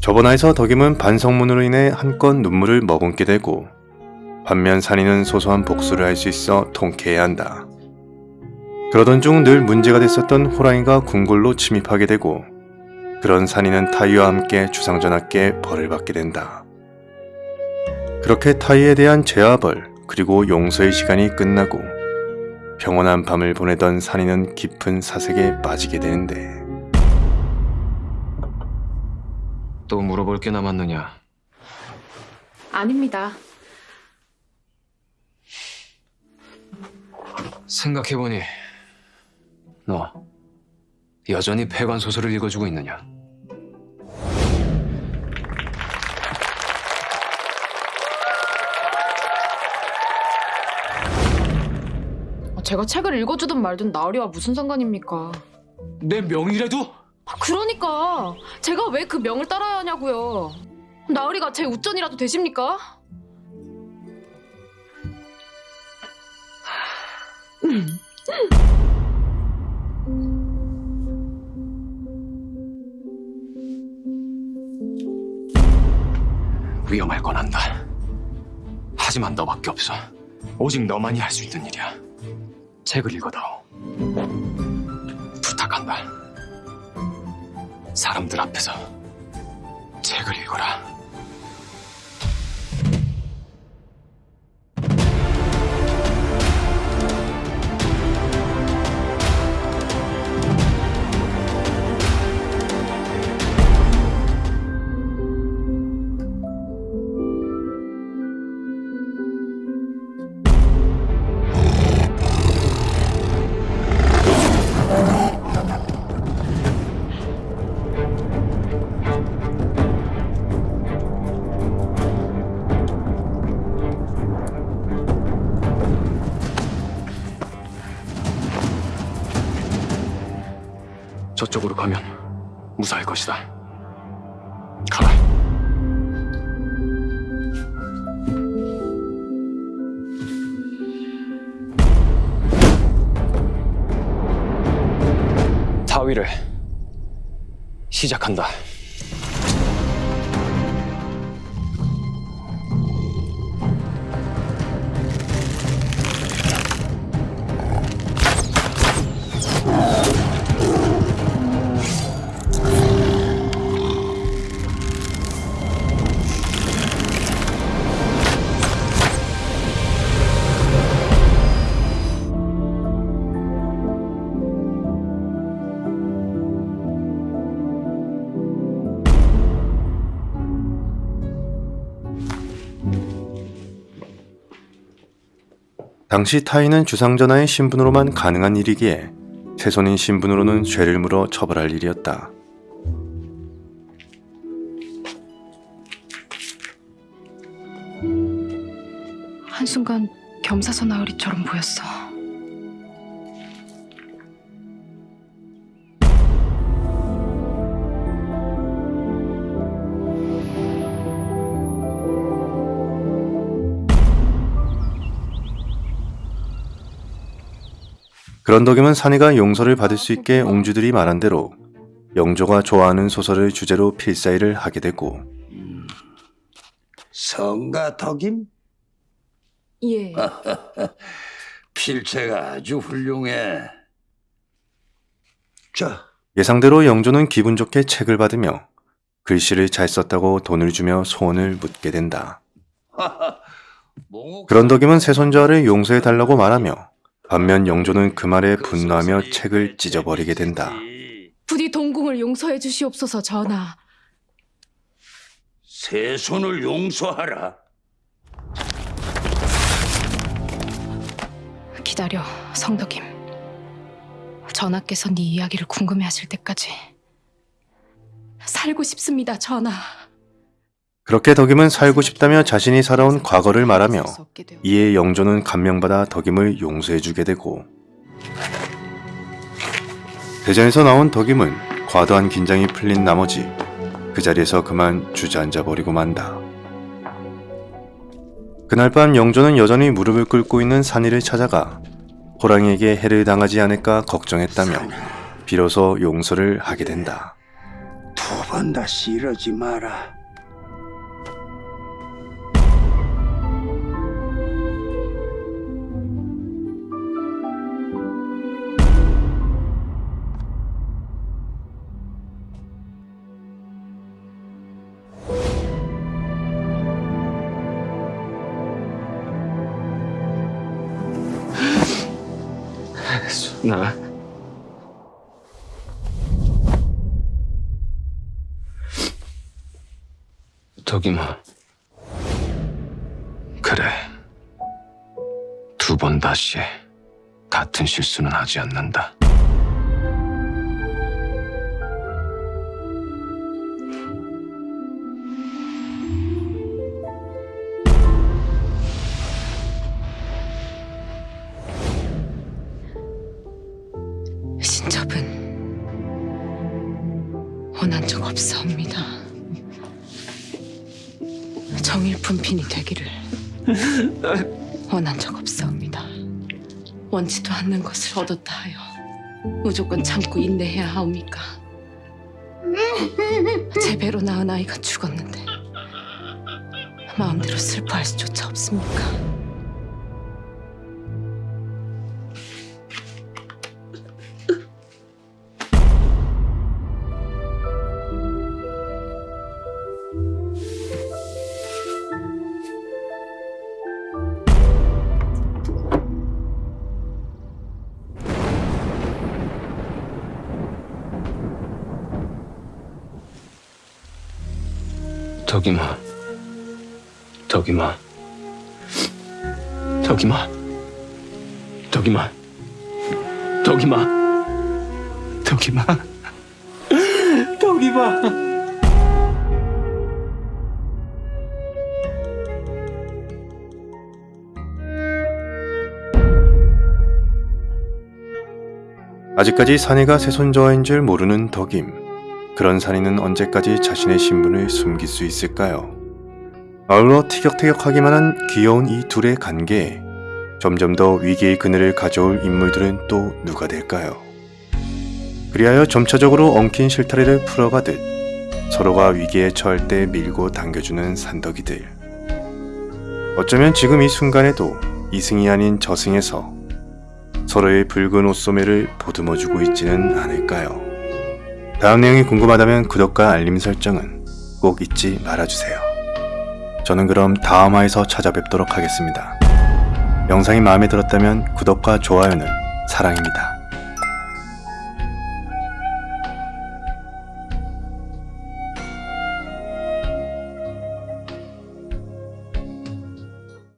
저번화에서 덕임은 반성문으로 인해 한껏 눈물을 머금게 되고 반면 산이는 소소한 복수를 할 수 있어 통쾌해야 한다. 그러던 중 늘 문제가 됐었던 호랑이가 궁궐로 침입하게 되고 그런 산이는 타이와 함께 주상전하께 벌을 받게 된다. 그렇게 타이에 대한 죄와 벌 그리고 용서의 시간이 끝나고 평온한 밤을 보내던 산이는 깊은 사색에 빠지게 되는데 또 물어볼 게 남았느냐? 아닙니다. 생각해보니 너 여전히 폐관 소설을 읽어주고 있느냐? 제가 책을 읽어주든 말든 나으리와 무슨 상관입니까? 내 명이라도? 아, 그러니까 제가 왜 그 명을 따라야 하냐고요. 나으리가 제 우전이라도 되십니까? 위험할 건 안다. 하지만 너밖에 없어. 오직 너만이 할 수 있는 일이야. 책을 읽어다오. 사람들 앞에서 저쪽으로 가면 무사할 것이다. 가라. 타위를 시작한다. 당시 타이는 주상전하의 신분으로만 가능한 일이기에 세손인 신분으로는 죄를 물어 처벌할 일이었다. 한순간 겸사서 나으리처럼 보였어. 그런 덕임은 산이가 용서를 받을 수 있게 옹주들이 말한 대로 영조가 좋아하는 소설을 주제로 필사일을 하게 되고 성가 덕임? 예. 필체가 아주 훌륭해. 자, 예상대로 영조는 기분 좋게 책을 받으며 글씨를 잘 썼다고 돈을 주며 소원을 묻게 된다. 그런 덕임은 세손자를 용서해 달라고 말하며 반면 영조는 그 말에 분노하며 책을 찢어버리게 된다. 부디 동궁을 용서해 주시옵소서 전하. 세 손을 용서하라. 기다려, 성덕임. 전하께서 네 이야기를 궁금해하실 때까지 살고 싶습니다 전하. 그렇게 덕임은 살고 싶다며 자신이 살아온 과거를 말하며 이에 영조는 감명받아 덕임을 용서해주게 되고 대전에서 나온 덕임은 과도한 긴장이 풀린 나머지 그 자리에서 그만 주저앉아 버리고 만다. 그날 밤 영조는 여전히 무릎을 꿇고 있는 산이를 찾아가 호랑이에게 해를 당하지 않을까 걱정했다며 비로소 용서를 하게 된다. 두 번 다시 이러지 마라. 순아. 덕이마. 그래. 두 번 다시 같은 실수는 하지 않는다. 되기를 원한 적 없사옵니다. 원치도 않는 것을 얻었다 하여 무조건 참고 인내해야 하옵니까? 제 배로 낳은 아이가 죽었는데 마음대로 슬퍼할 수조차 없습니까? 덕이마. 덕이마. 덕이마. 덕이마. 덕이마. 덕이마. 덕이마. 아직까지 사내가 세손자인 줄 모르는 덕임. 그런 사내는 언제까지 자신의 신분을 숨길 수 있을까요? 아울러 티격태격하기만 한 귀여운 이 둘의 관계에 점점 더 위기의 그늘을 가져올 인물들은 또 누가 될까요? 그리하여 점차적으로 엉킨 실타래를 풀어가듯 서로가 위기에 처할 때 밀고 당겨주는 산더기들. 어쩌면 지금 이 순간에도 이승이 아닌 저승에서 서로의 붉은 옷소매를 보듬어주고 있지는 않을까요? 다음 내용이 궁금하다면 구독과 알림 설정은 꼭 잊지 말아주세요. 저는 그럼 다음 화에서 찾아뵙도록 하겠습니다. 영상이 마음에 들었다면 구독과 좋아요는 사랑입니다.